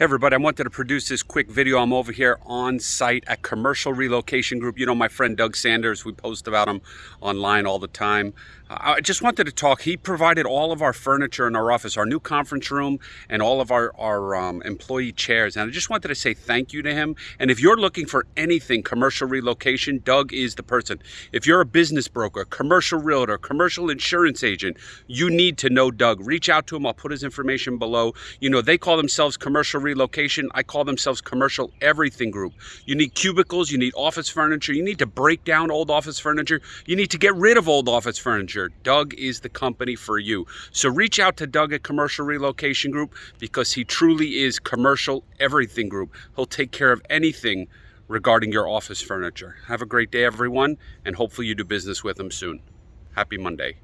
Hey everybody, I wanted to produce this quick video. I'm over here on site at Commercial Relocation Group. You know my friend Doug Sanders, we post about him online all the time. I just wanted to talk. He provided all of our furniture in our office, our new conference room, and all of our, our um, employee chairs. And I just wanted to say thank you to him. And if you're looking for anything commercial relocation, Doug is the person. If you're a business broker, commercial realtor, commercial insurance agent, you need to know Doug. Reach out to him. I'll put his information below. You know, they call themselves commercial relocation. I call themselves commercial everything group. You need cubicles, you need office furniture, you need to break down old office furniture, you need to get rid of old office furniture Doug is the company for you. So reach out to Doug at Commercial Relocation Group because he truly is commercial everything group. He'll take care of anything regarding your office furniture. Have a great day, everyone, and hopefully you do business with him soon. Happy Monday.